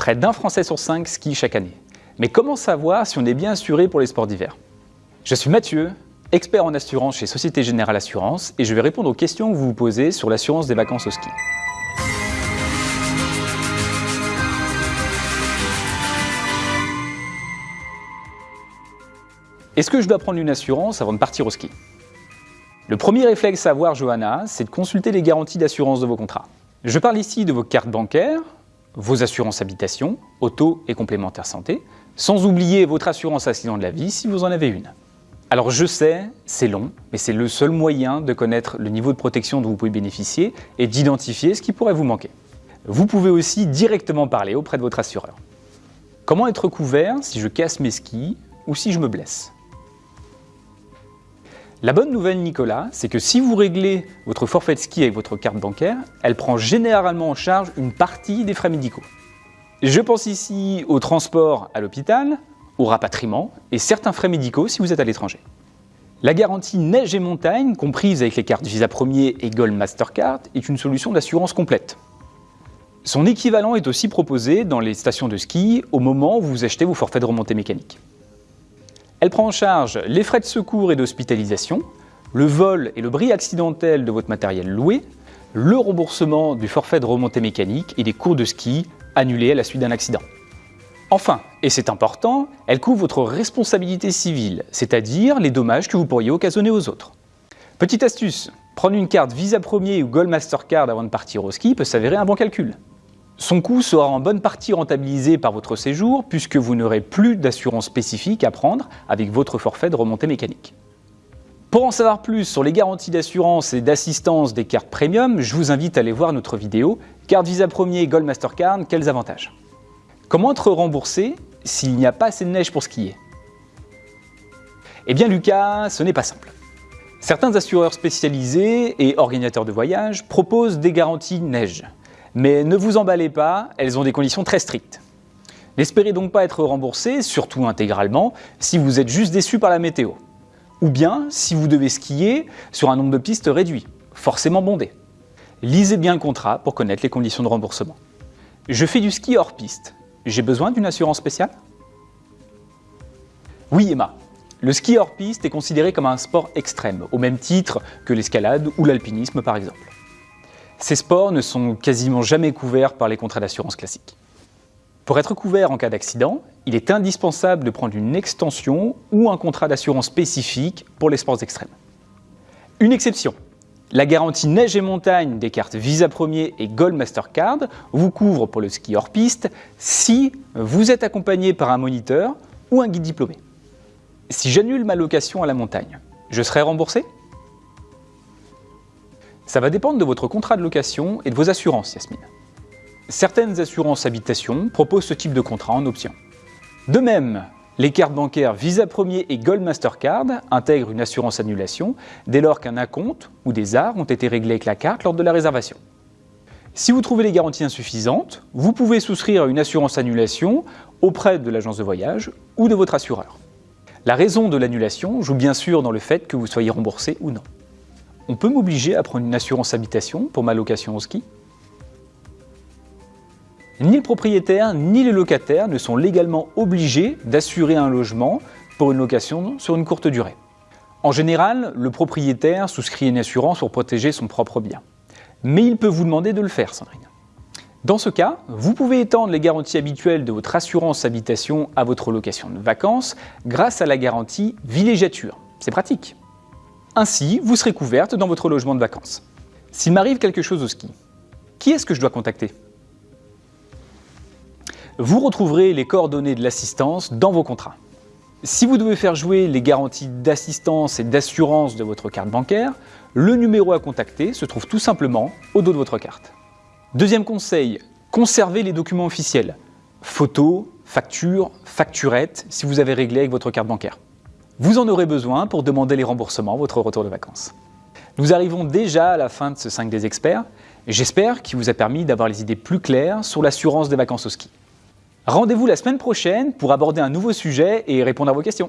Près d'un Français sur cinq skie chaque année. Mais comment savoir si on est bien assuré pour les sports d'hiver? Je suis Mathieu, expert en assurance chez Société Générale Assurance et je vais répondre aux questions que vous vous posez sur l'assurance des vacances au ski. Est-ce que je dois prendre une assurance avant de partir au ski? Le premier réflexe à avoir, Johanna, c'est de consulter les garanties d'assurance de vos contrats. Je parle ici de vos cartes bancaires, vos assurances habitation, auto et complémentaire santé, sans oublier votre assurance accident de la vie si vous en avez une. Alors je sais, c'est long, mais c'est le seul moyen de connaître le niveau de protection dont vous pouvez bénéficier et d'identifier ce qui pourrait vous manquer. Vous pouvez aussi directement parler auprès de votre assureur. Comment être couvert si je casse mes skis ou si je me blesse? La bonne nouvelle, Nicolas, c'est que si vous réglez votre forfait de ski avec votre carte bancaire, elle prend généralement en charge une partie des frais médicaux. Je pense ici au transport à l'hôpital, au rapatriement et certains frais médicaux si vous êtes à l'étranger. La garantie neige et montagne, comprise avec les cartes Visa Premier et Gold Mastercard, est une solution d'assurance complète. Son équivalent est aussi proposé dans les stations de ski au moment où vous achetez vos forfaits de remontée mécanique. Elle prend en charge les frais de secours et d'hospitalisation, le vol et le bris accidentel de votre matériel loué, le remboursement du forfait de remontée mécanique et des cours de ski annulés à la suite d'un accident. Enfin, et c'est important, elle couvre votre responsabilité civile, c'est-à-dire les dommages que vous pourriez occasionner aux autres. Petite astuce, prendre une carte Visa Premier ou Gold Mastercard avant de partir au ski peut s'avérer un bon calcul. Son coût sera en bonne partie rentabilisé par votre séjour puisque vous n'aurez plus d'assurance spécifique à prendre avec votre forfait de remontée mécanique. Pour en savoir plus sur les garanties d'assurance et d'assistance des cartes premium, je vous invite à aller voir notre vidéo Carte Visa Premier Gold Mastercard, quels avantages Comment être remboursé s'il n'y a pas assez de neige pour skier? Eh bien Lucas, ce n'est pas simple. Certains assureurs spécialisés et organisateurs de voyages proposent des garanties neige. Mais ne vous emballez pas, elles ont des conditions très strictes. N'espérez donc pas être remboursé, surtout intégralement, si vous êtes juste déçu par la météo. Ou bien si vous devez skier sur un nombre de pistes réduit, forcément bondé. Lisez bien le contrat pour connaître les conditions de remboursement. Je fais du ski hors piste. J'ai besoin d'une assurance spéciale? Oui Emma, le ski hors piste est considéré comme un sport extrême, au même titre que l'escalade ou l'alpinisme par exemple. Ces sports ne sont quasiment jamais couverts par les contrats d'assurance classiques. Pour être couvert en cas d'accident, il est indispensable de prendre une extension ou un contrat d'assurance spécifique pour les sports extrêmes. Une exception, la garantie neige et montagne des cartes Visa Premier et Gold Mastercard vous couvre pour le ski hors piste si vous êtes accompagné par un moniteur ou un guide diplômé. Si j'annule ma location à la montagne, je serai remboursé? Ça va dépendre de votre contrat de location et de vos assurances, Yasmine. Certaines assurances habitation proposent ce type de contrat en option. De même, les cartes bancaires Visa Premier et Gold Mastercard intègrent une assurance annulation dès lors qu'un acompte ou des arts ont été réglés avec la carte lors de la réservation. Si vous trouvez les garanties insuffisantes, vous pouvez souscrire une assurance annulation auprès de l'agence de voyage ou de votre assureur. La raison de l'annulation joue bien sûr dans le fait que vous soyez remboursé ou non. On peut m'obliger à prendre une assurance habitation pour ma location au ski Ni le propriétaire ni le locataire ne sont légalement obligés d'assurer un logement pour une location sur une courte durée. En général, le propriétaire souscrit une assurance pour protéger son propre bien. Mais il peut vous demander de le faire, Sandrine. Dans ce cas, vous pouvez étendre les garanties habituelles de votre assurance habitation à votre location de vacances grâce à la garantie villégiature. C'est pratique. Ainsi, vous serez couverte dans votre logement de vacances. S'il m'arrive quelque chose au ski, qui est-ce que je dois contacter? Vous retrouverez les coordonnées de l'assistance dans vos contrats. Si vous devez faire jouer les garanties d'assistance et d'assurance de votre carte bancaire, le numéro à contacter se trouve tout simplement au dos de votre carte. Deuxième conseil, conservez les documents officiels. Photos, factures, facturettes si vous avez réglé avec votre carte bancaire. Vous en aurez besoin pour demander les remboursements votre retour de vacances. Nous arrivons déjà à la fin de ce 5 des experts. J'espère qu'il vous a permis d'avoir les idées plus claires sur l'assurance des vacances au ski. Rendez-vous la semaine prochaine pour aborder un nouveau sujet et répondre à vos questions.